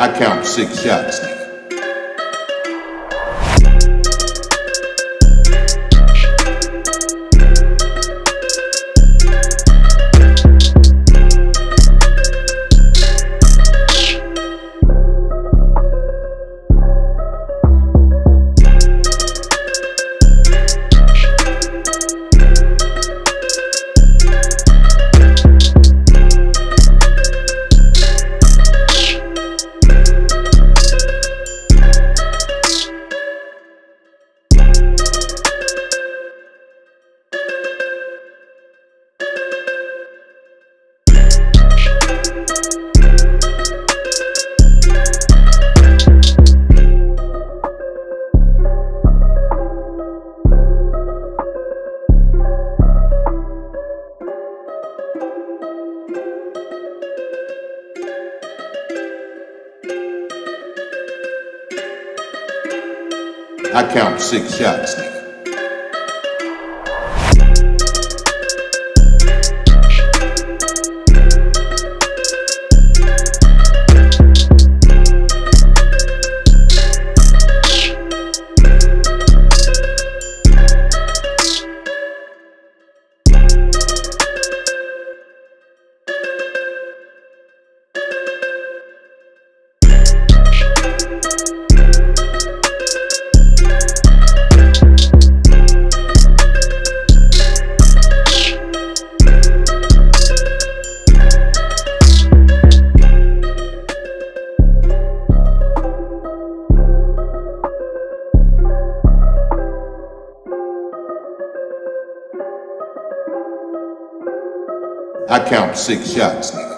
I count six shots, I count six shots. I count six shots, nigga.